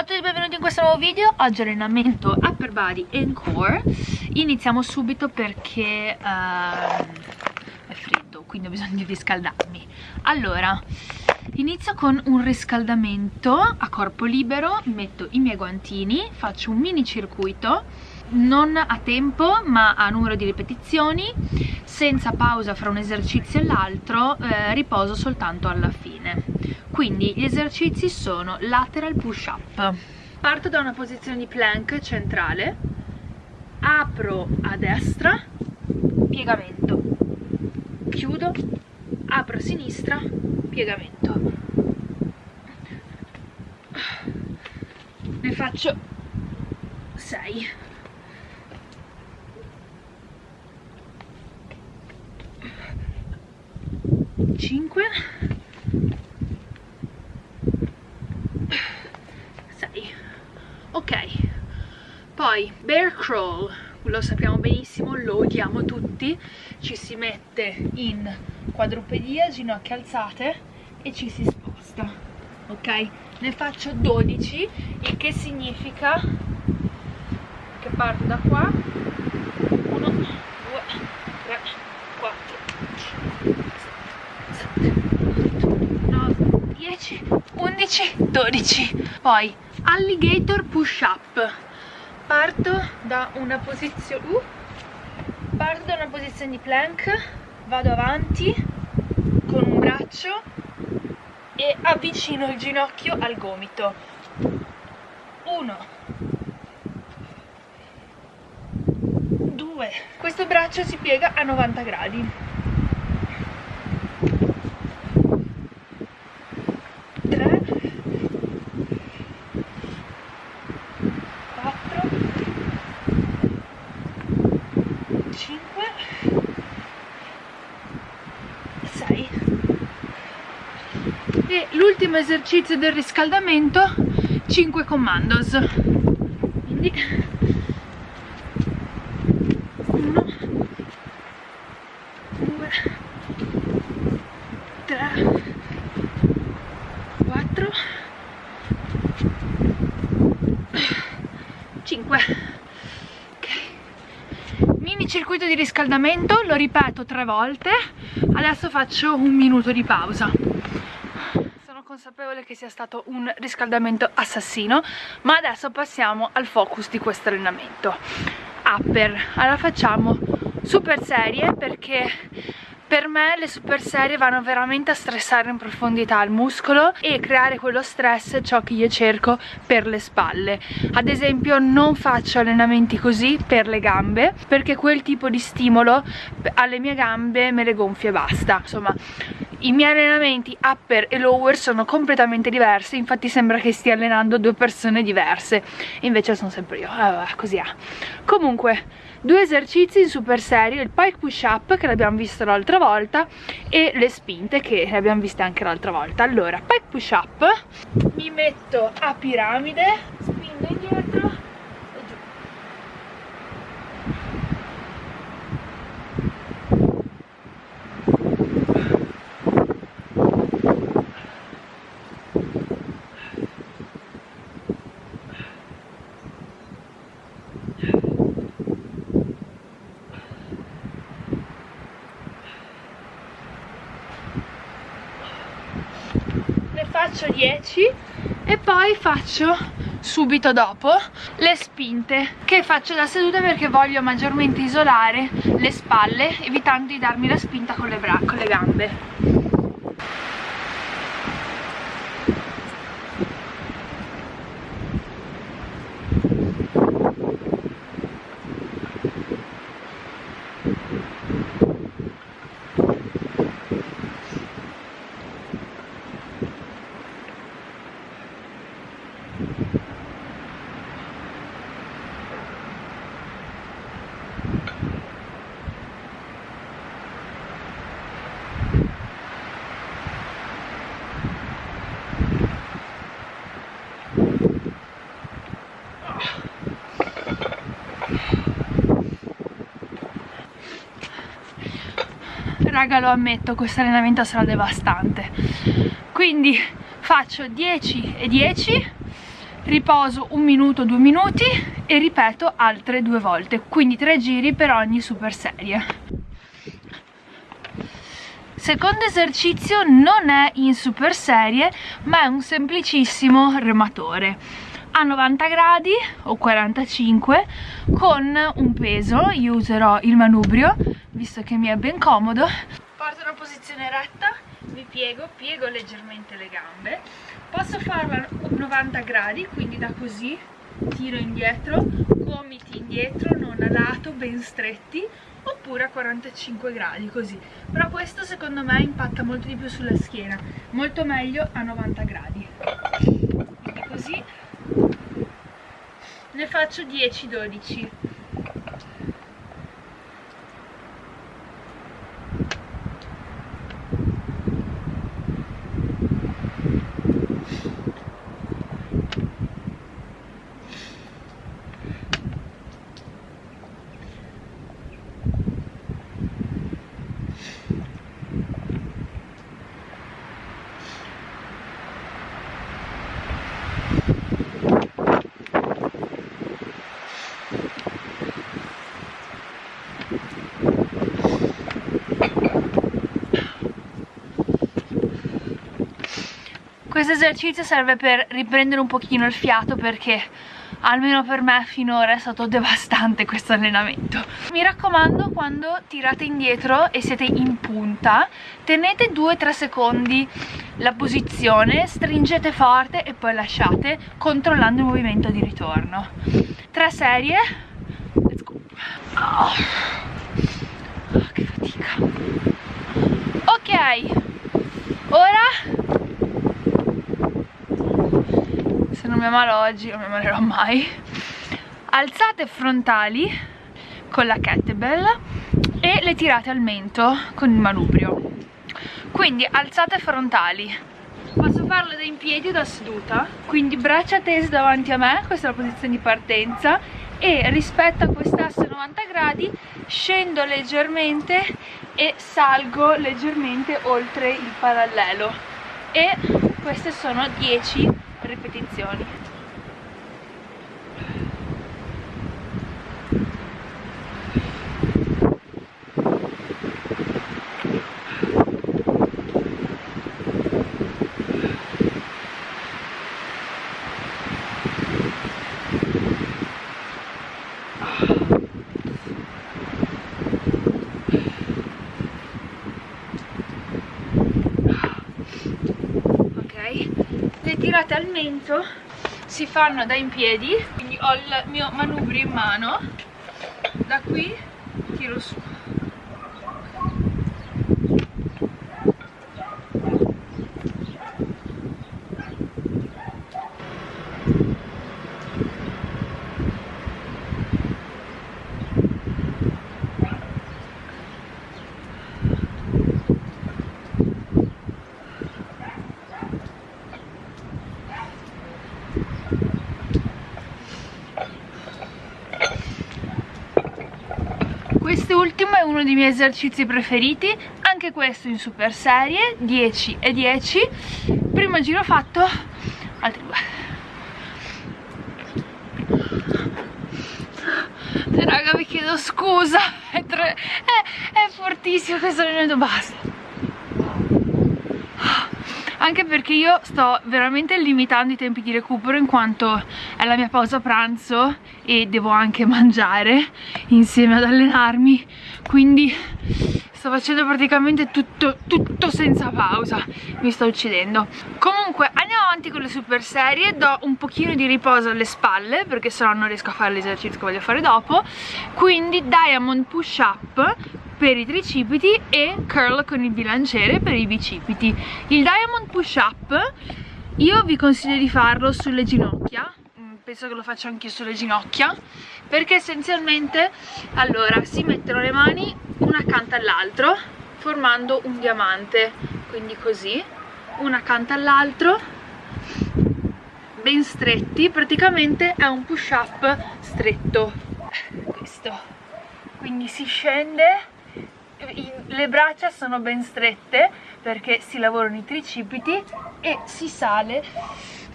Ciao a tutti e benvenuti in questo nuovo video. Oggi allenamento upper body and core. Iniziamo subito perché uh, è freddo Quindi ho bisogno di riscaldarmi. Allora, inizio con un riscaldamento a corpo libero. Metto i miei guantini Faccio un mini circuito non a tempo ma a numero di ripetizioni. Senza pausa fra un esercizio e l'altro eh, riposo soltanto alla fine quindi gli esercizi sono lateral push up parto da una posizione di plank centrale apro a destra piegamento. Chiudo apro a sinistra piegamento. Ne faccio 6 5 6 ok poi crawl lo sappiamo benissimo lo odiamo tutti. Ci si mette in quadrupedia ginocchia alzate e ci si sposta ok? Ne faccio 12 il che significa che parto da qua. 1 2 3 4 10, 11, 12 poi alligator push up parto da una posizione uh, parto da una posizione di plank vado avanti con un braccio e avvicino il ginocchio al gomito. 1 2 questo braccio si piega a 90 gradi l'ultimo esercizio del riscaldamento 5 commandos. Quindi 1 2 3 4 5 circuito di riscaldamento, lo ripeto tre volte, adesso faccio un minuto di pausa. Consapevole che sia stato un riscaldamento assassino, ma adesso passiamo al focus di questo allenamento. Upper, allora facciamo super serie perché per me le super serie vanno veramente a stressare in profondità il muscolo e creare quello stress ciò che io cerco per le spalle. Ad esempio non faccio allenamenti così per le gambe perché quel tipo di stimolo alle mie gambe me le gonfia e basta. Insomma i miei allenamenti upper e lower sono completamente diversi infatti sembra che stia allenando due persone diverse. Invece sono sempre io. Eh, così è. Comunque due esercizi in super serie il pike push up che l'abbiamo visto l'altra volta e le spinte che le abbiamo viste anche l'altra volta. Allora pike push up mi metto a piramide spingo indietro faccio 10 e poi faccio subito dopo le spinte che faccio da seduta perché voglio maggiormente isolare le spalle evitando di darmi la spinta con le, con le gambe raga lo ammetto questo allenamento sarà devastante. Quindi faccio 10 e 10 riposo un minuto due minuti e ripeto altre due volte. Quindi tre giri per ogni super serie. Secondo esercizio non è in super serie ma è un semplicissimo rematore. A 90 gradi o 45 con un peso io userò il manubrio visto che mi è ben comodo. Porto una posizione retta mi piego, piego leggermente le gambe. Posso farlo a 90 gradi quindi da così tiro indietro gomiti indietro non a lato ben stretti oppure a 45 gradi così. Però questo secondo me impatta molto di più sulla schiena. Molto meglio a 90 gradi. Quindi così. Ne faccio 10-12 questo esercizio serve per riprendere un pochino il fiato perché almeno per me finora è stato devastante questo allenamento. Mi raccomando quando tirate indietro e siete in punta tenete 2-3 secondi la posizione stringete forte e poi lasciate controllando il movimento di ritorno. 3 serie. Let's go. Oh. Oh, che fatica. Ok ora se non mi ammalo oggi non mi ammalerò mai. Alzate frontali con la kettlebell e le tirate al mento con il manubrio. Quindi alzate frontali. Posso farlo da in piedi o da seduta? Quindi braccia tese davanti a me questa è la posizione di partenza e rispetto a quest'asse 90 gradi scendo leggermente e salgo leggermente oltre il parallelo. E queste sono 10 ripetizioni tirate al mento si fanno da in piedi quindi ho il mio manubrio in mano da qui tiro su Quest'ultimo è uno dei miei esercizi preferiti, anche questo in super serie, 10 e 10. Primo giro fatto, altri due. Raga vi chiedo scusa, è, tre... è, è fortissimo questo allenamento, basta anche perché io sto veramente limitando i tempi di recupero in quanto è la mia pausa pranzo e devo anche mangiare insieme ad allenarmi quindi sto facendo praticamente tutto, tutto senza pausa. Mi sto uccidendo. Comunque andiamo avanti con le super serie. Do un pochino di riposo alle spalle perché sennò non riesco a fare l'esercizio che voglio fare dopo. Quindi diamond push up per i tricipiti e curl con il bilanciere per i bicipiti. Il diamond push up io vi consiglio di farlo sulle ginocchia. Mm, penso che lo faccio anche sulle ginocchia perché essenzialmente allora si mettono le mani una accanto all'altro formando un diamante. Quindi così una accanto all'altro ben stretti. Praticamente è un push up stretto. Questo. Quindi si scende le braccia sono ben strette perché si lavorano i tricipiti e si sale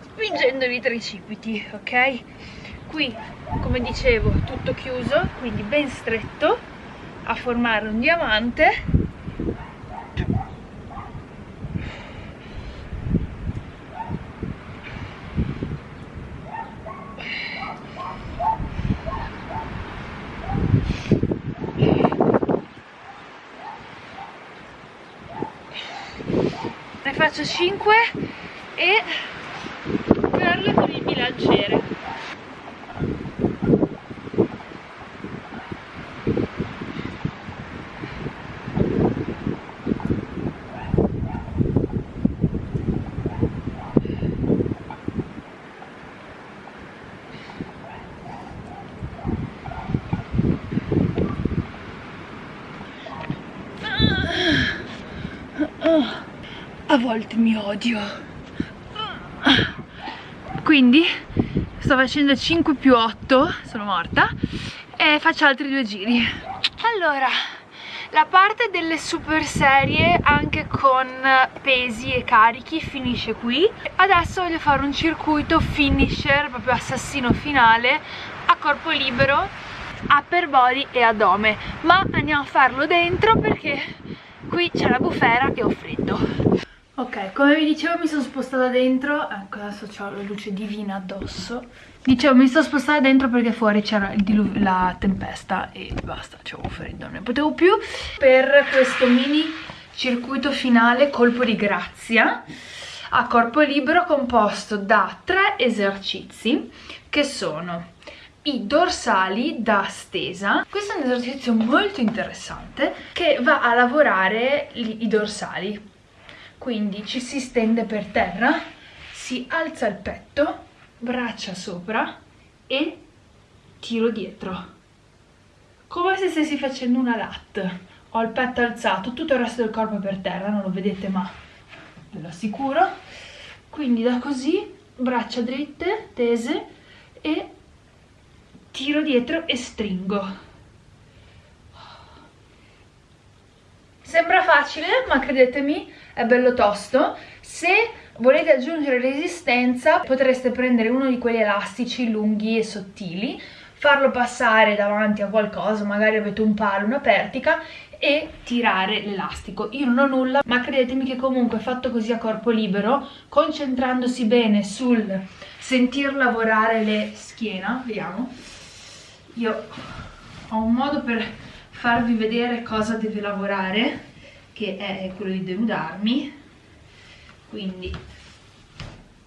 spingendo i tricipiti ok qui come dicevo tutto chiuso quindi ben stretto a formare un diamante. Ne faccio 5 e perle con il bilanciere a volte mi odio. Quindi sto facendo 5 più 8 sono morta e faccio altri due giri. Allora la parte delle super serie anche con pesi e carichi finisce qui. Adesso voglio fare un circuito finisher proprio assassino finale a corpo libero upper body e addome. Ma andiamo a farlo dentro perché qui c'è la bufera e ho freddo Ok, come vi dicevo mi sono spostata dentro, ecco adesso ho la luce divina addosso. Dicevo mi sono spostata dentro perché fuori c'era la tempesta e basta, c'avevo freddo, non ne potevo più. Per questo mini circuito finale colpo di grazia a corpo libero composto da tre esercizi che sono i dorsali da stesa. Questo è un esercizio molto interessante che va a lavorare i dorsali quindi ci si stende per terra si alza il petto braccia sopra e tiro dietro. Come se stessi facendo una lat. Ho il petto alzato tutto il resto del corpo per terra non lo vedete ma ve lo assicuro. Quindi da così braccia dritte tese e tiro dietro e stringo. Sembra facile ma credetemi è bello tosto. Se volete aggiungere resistenza potreste prendere uno di quegli elastici lunghi e sottili farlo passare davanti a qualcosa magari avete un palo, una pertica e tirare l'elastico. Io non ho nulla ma credetemi che comunque fatto così a corpo libero concentrandosi bene sul sentir lavorare le schiena vediamo io ho un modo per farvi vedere cosa deve lavorare che è quello di denudarmi. Quindi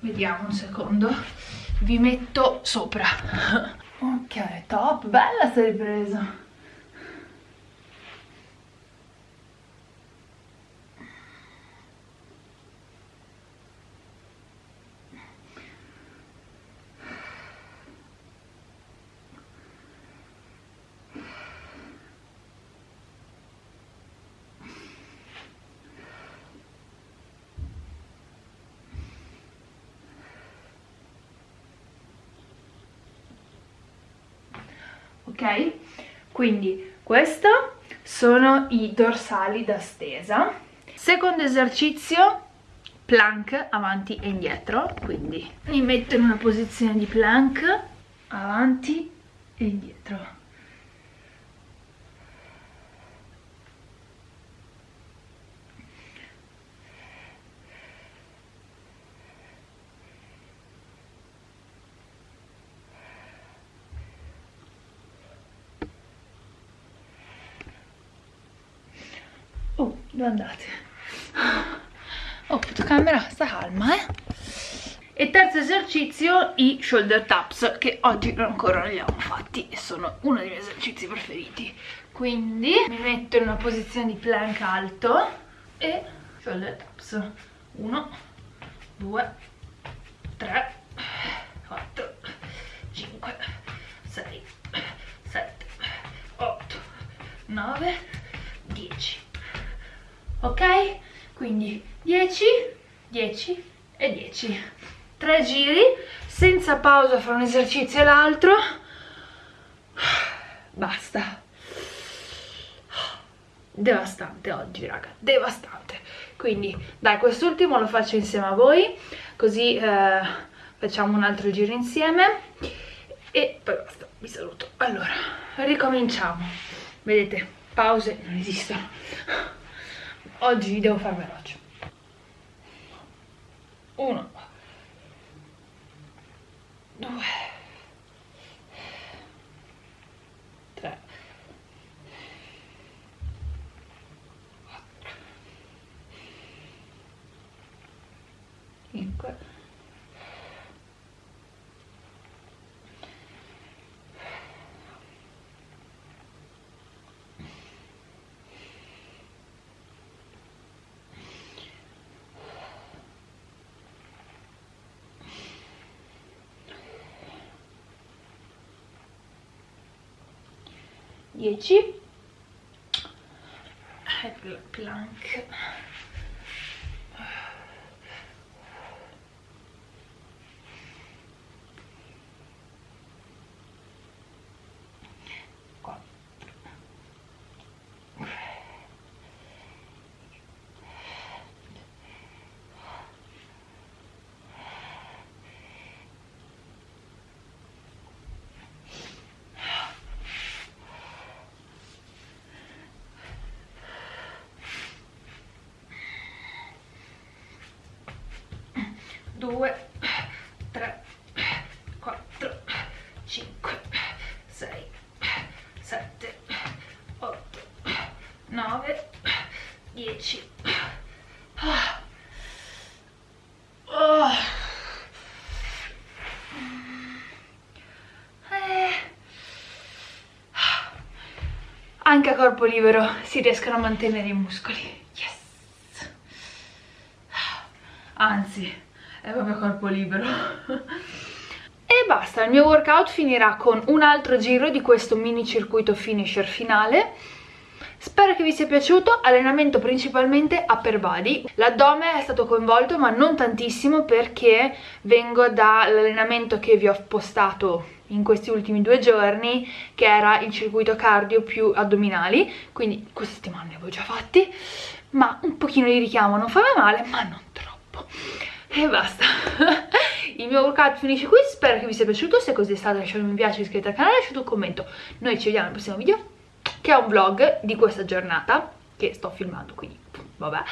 vediamo un secondo. Vi metto sopra. Ok top bella sta ripresa ok? Quindi questo sono i dorsali da stesa. Secondo esercizio, plank avanti e indietro, quindi mi metto in una posizione di plank avanti e indietro. Oh, dove andate? Oh, fotocamera, sta calma, eh? E terzo esercizio, i shoulder taps, che oggi ancora non li abbiamo fatti e sono uno dei miei esercizi preferiti. Quindi mi metto in una posizione di plank alto e shoulder taps. Uno, due, tre, quattro, cinque, sei, sette, otto, nove, dieci ok? Quindi 10, 10 e 10. Tre giri, senza pausa fra un esercizio e l'altro. Basta. Devastante oggi, raga, devastante. Quindi, dai, quest'ultimo lo faccio insieme a voi, così eh, facciamo un altro giro insieme e poi basta, vi saluto. Allora, ricominciamo. Vedete, pause non esistono. Oggi devo far veloce. Uno, due, 10 plank due, tre, quattro, cinque, sei, sette, otto, nove, dieci. Oh. Anche a corpo libero si riescono a mantenere i muscoli. Yes! Anzi, è proprio corpo libero. E basta, il mio workout finirà con un altro giro di questo mini circuito finisher finale. Spero che vi sia piaciuto, allenamento principalmente upper body. L'addome è stato coinvolto ma non tantissimo perché vengo dall'allenamento che vi ho postato in questi ultimi due giorni che era il circuito cardio più addominali, quindi questa settimana ne avevo già fatti, ma un pochino di richiamo non fa male, ma non troppo e basta. Il mio workout finisce qui spero che vi sia piaciuto se così è stato lasciate un mi piace iscrivetevi al canale lasciate un commento. Noi ci vediamo nel prossimo video che è un vlog di questa giornata che sto filmando quindi vabbè